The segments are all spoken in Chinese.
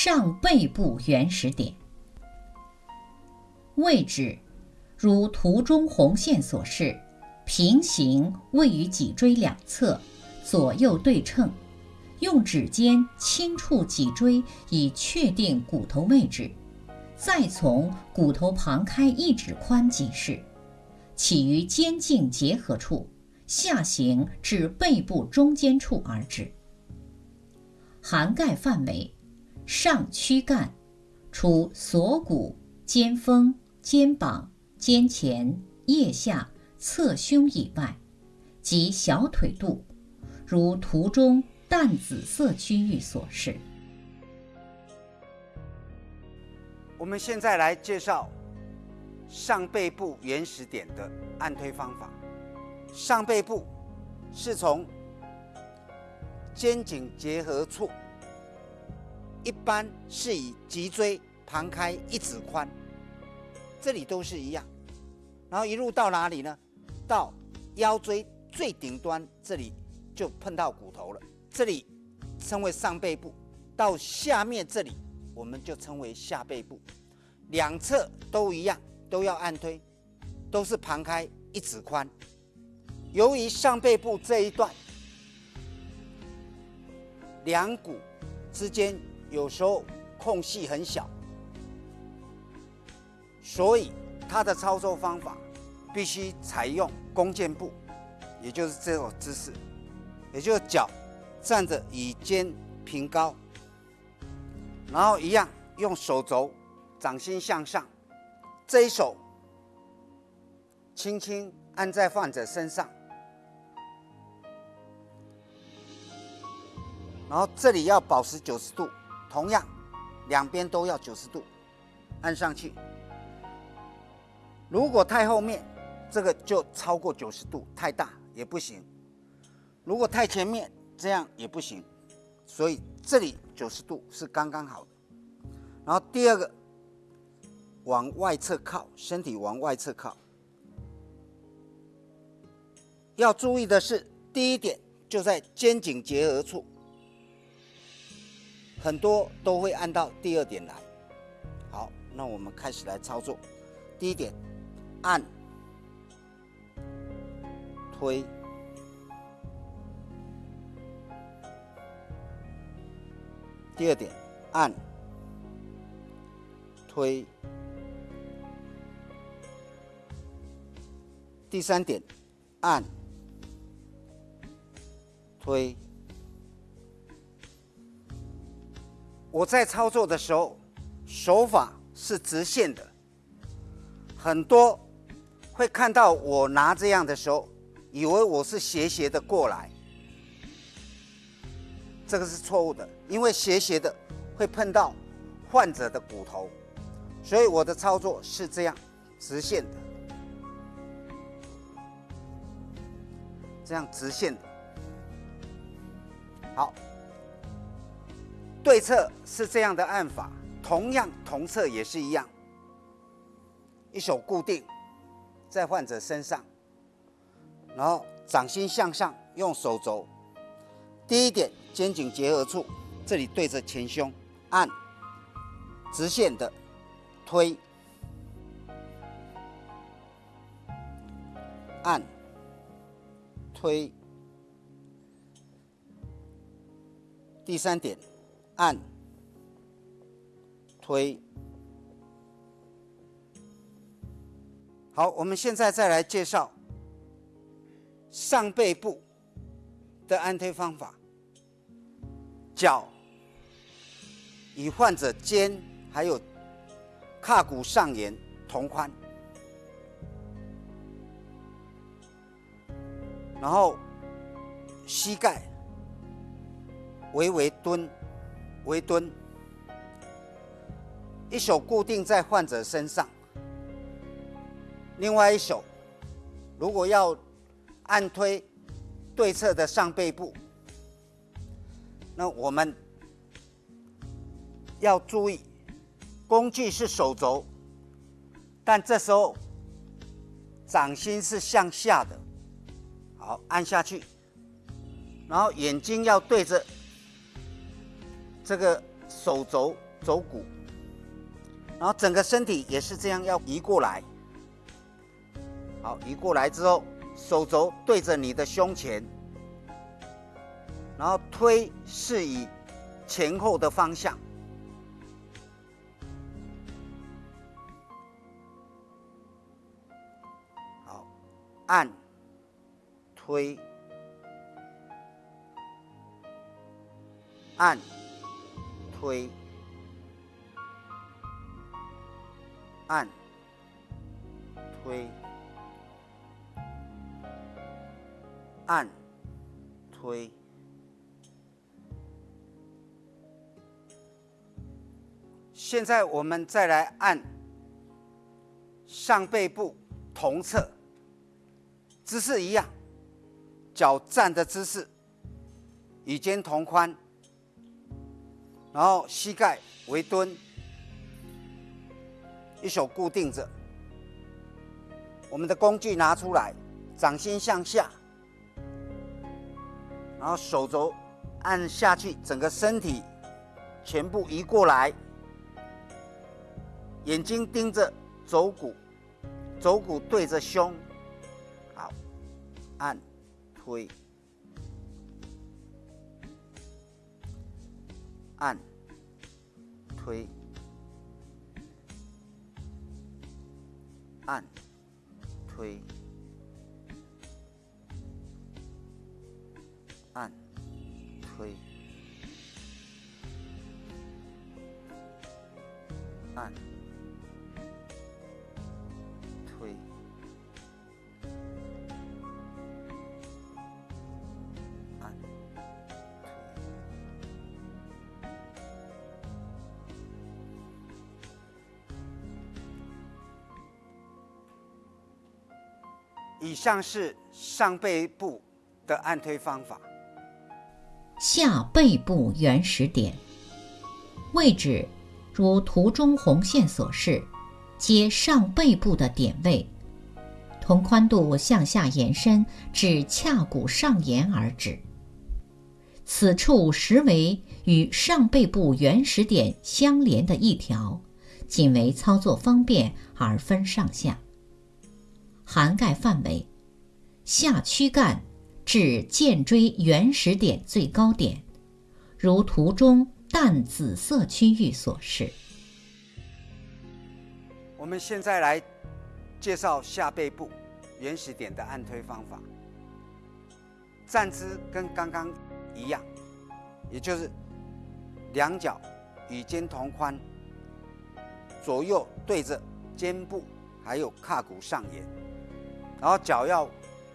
上背部原始点。位置如图中红线所示，平行位于脊椎两侧，左右对称。用指尖轻触脊椎以确定骨头位置，再从骨头旁开一指宽即是。起于肩颈结合处，下行至背部中间处而止。涵盖范围：上躯干，除锁骨、肩峰、肩膀、肩前、腋下、侧胸以外，及小腿肚，如图中。淡紫色区域所示。我们现在来介绍上背部原始点的按推方法。上背部是从肩颈结合处，一般是以脊椎旁开一指宽，这里都是一样，然后一路到哪里呢？到腰椎最顶端这里就碰到骨头了。这里称为上背部，到下面这里我们就称为下背部，两侧都一样，都要按推，都是旁开一指宽。由于上背部这一段两骨之间有时候空隙很小，所以它的操作方法必须采用弓箭步，也就是这种姿势，也就是脚。站着与肩平高，然后一样用手肘掌心向上，这一手轻轻按在患者身上，然后这里要保持九十度，同样两边都要九十度按上去。如果太后面，这个就超过九十度，太大也不行；如果太前面，这样也不行，所以这里九十度是刚刚好的。然后第二个，往外侧靠，身体往外侧靠。要注意的是，第一点就在肩颈结合处，很多都会按到第二点来。好，那我们开始来操作。第一点，按，推。第二点，按、推；第三点，按、推。我在操作的时候，手法是直线的。很多会看到我拿这样的时候，以为我是斜斜的过来。这个是错误的，因为斜斜的会碰到患者的骨头，所以我的操作是这样直线的，这样直线的。好，对侧是这样的按法，同样同侧也是一样，一手固定在患者身上，然后掌心向上，用手肘。第一点，肩颈结合处，这里对着前胸，按，直线的推，按，推。第三点，按，推。好，我们现在再来介绍上背部的按推方法。脚与患者肩还有胯骨上沿同宽，然后膝盖微微蹲，微蹲，一手固定在患者身上，另外一手如果要按推对侧的上背部。那我们要注意，工具是手肘，但这时候掌心是向下的，好按下去，然后眼睛要对着这个手肘肘骨，然后整个身体也是这样要移过来。好，移过来之后，手肘对着你的胸前，然后推是以前后的方向。好，按，推，按，推，按，推。按，推。现在我们再来按上背部同侧，姿势一样，脚站的姿势，与肩同宽，然后膝盖为蹲，一手固定着，我们的工具拿出来，掌心向下。然后手肘按下去，整个身体全部移过来，眼睛盯着肘骨，肘骨对着胸，好，按，推，按，推，按，推。按，推，按，以上是上背部的按推方法。下背部原始点位置，如图中红线所示，接上背部的点位，同宽度向下延伸至髂骨上沿而止。此处实为与上背部原始点相连的一条，仅为操作方便而分上下。涵盖范围：下躯干。至剑椎原始点最高点，如图中淡紫色区域所示。我们现在来介绍下背部原始点的按推方法。站姿跟刚刚一样，也就是两脚与肩同宽，左右对着肩部，还有胯骨上沿，然后脚要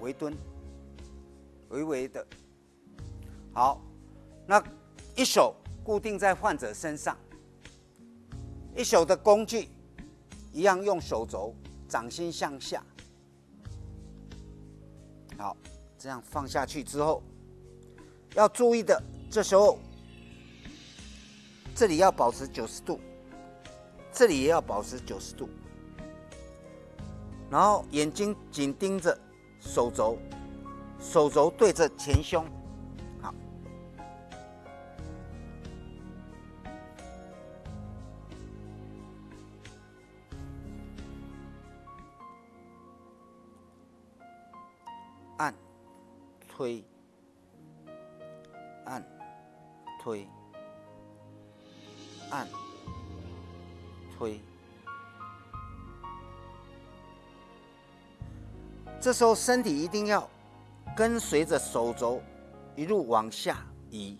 微蹲。微微的，好，那一手固定在患者身上，一手的工具一样用手肘，掌心向下，好，这样放下去之后，要注意的，这时候这里要保持九十度，这里也要保持九十度，然后眼睛紧盯着手肘。手肘对着前胸，好，按，推，按，推，按，推。这时候身体一定要。跟随着手肘一路往下移，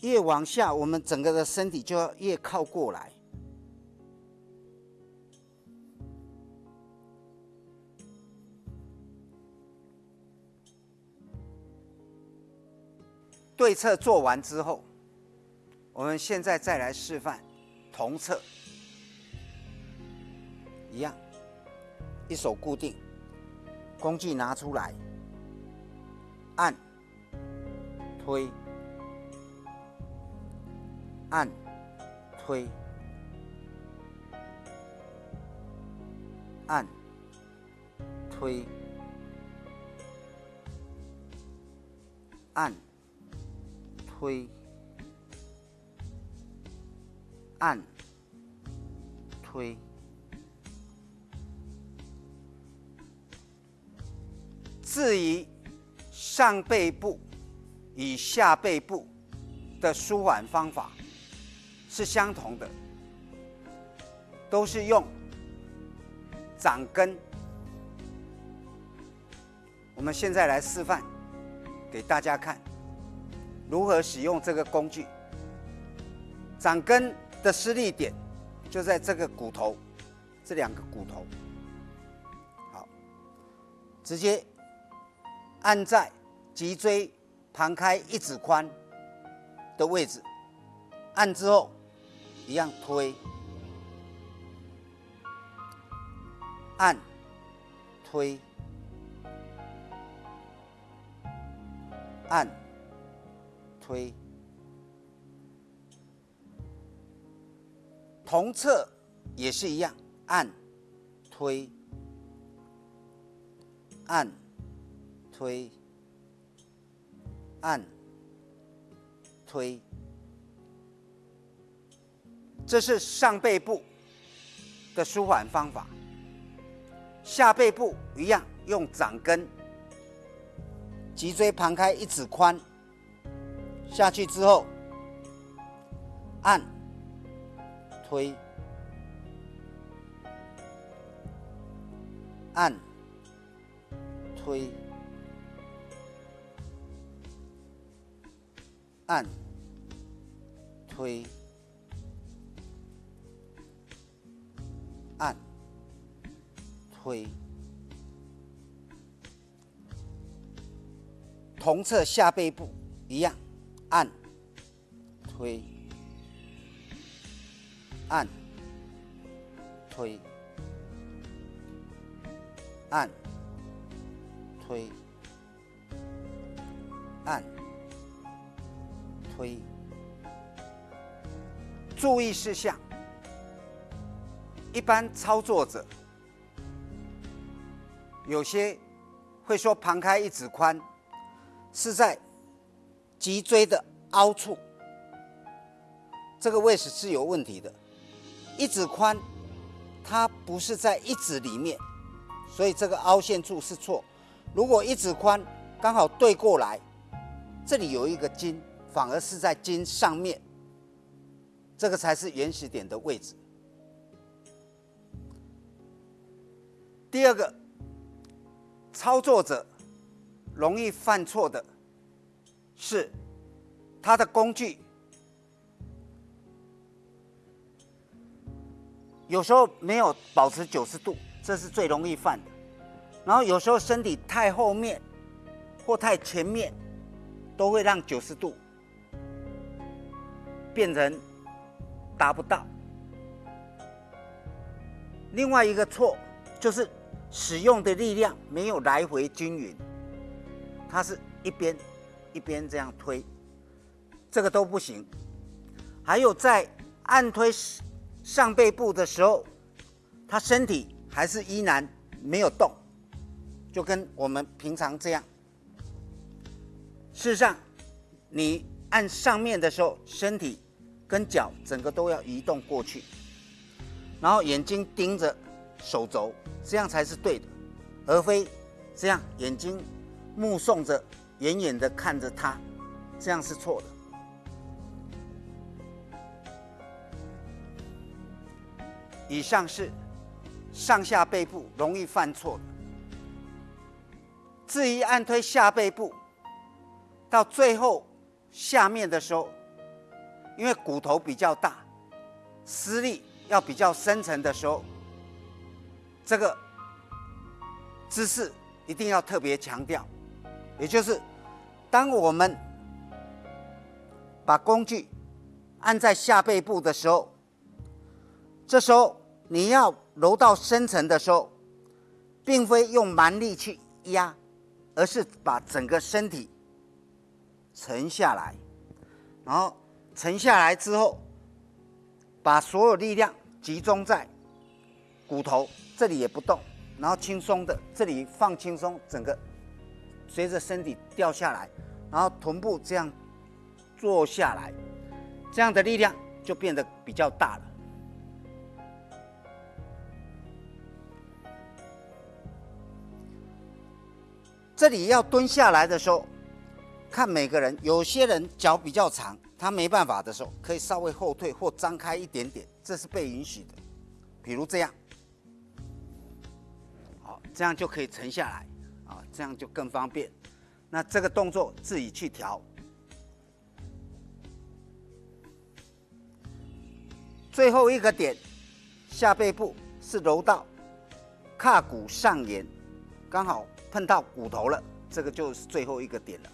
越往下，我们整个的身体就要越靠过来。对侧做完之后，我们现在再来示范同侧，一样，一手固定，工具拿出来。按，推，按，推，按，推，按，推，按、推。至于上背部与下背部的舒缓方法是相同的，都是用掌根。我们现在来示范给大家看，如何使用这个工具。掌根的施力点就在这个骨头，这两个骨头，好，直接。按在脊椎旁开一指宽的位置，按之后一样推，按，推，按，推，同侧也是一样，按，推，按。推，按，推，这是上背部的舒缓方法。下背部一样，用掌根，脊椎旁开一指宽，下去之后，按，推，按，推。按、推、按、推，同侧下背部一样，按、推、按、推、按、推、按。推，注意事项。一般操作者有些会说，旁开一指宽是在脊椎的凹处，这个位置是有问题的。一指宽它不是在一指里面，所以这个凹陷处是错。如果一指宽刚好对过来，这里有一个筋。反而是在筋上面，这个才是原始点的位置。第二个，操作者容易犯错的是他的工具有时候没有保持九十度，这是最容易犯的。然后有时候身体太后面或太前面，都会让九十度。变成达不到。另外一个错就是使用的力量没有来回均匀，它是一边一边这样推，这个都不行。还有在按推上背部的时候，他身体还是依然没有动，就跟我们平常这样。事实上，你按上面的时候，身体。跟脚整个都要移动过去，然后眼睛盯着手肘，这样才是对的，而非这样眼睛目送着，远远的看着它，这样是错的。以上是上下背部容易犯错的。至于按推下背部，到最后下面的时候。因为骨头比较大，施力要比较深层的时候，这个姿势一定要特别强调。也就是，当我们把工具按在下背部的时候，这时候你要揉到深层的时候，并非用蛮力去压，而是把整个身体沉下来，然后。沉下来之后，把所有力量集中在骨头这里也不动，然后轻松的这里放轻松，整个随着身体掉下来，然后臀部这样坐下来，这样的力量就变得比较大了。这里要蹲下来的时候，看每个人，有些人脚比较长，他没办法的时候，可以稍微后退或张开一点点，这是被允许的。比如这样，好，这样就可以沉下来，啊，这样就更方便。那这个动作自己去调。最后一个点，下背部是揉到胯骨上沿，刚好碰到骨头了，这个就是最后一个点了。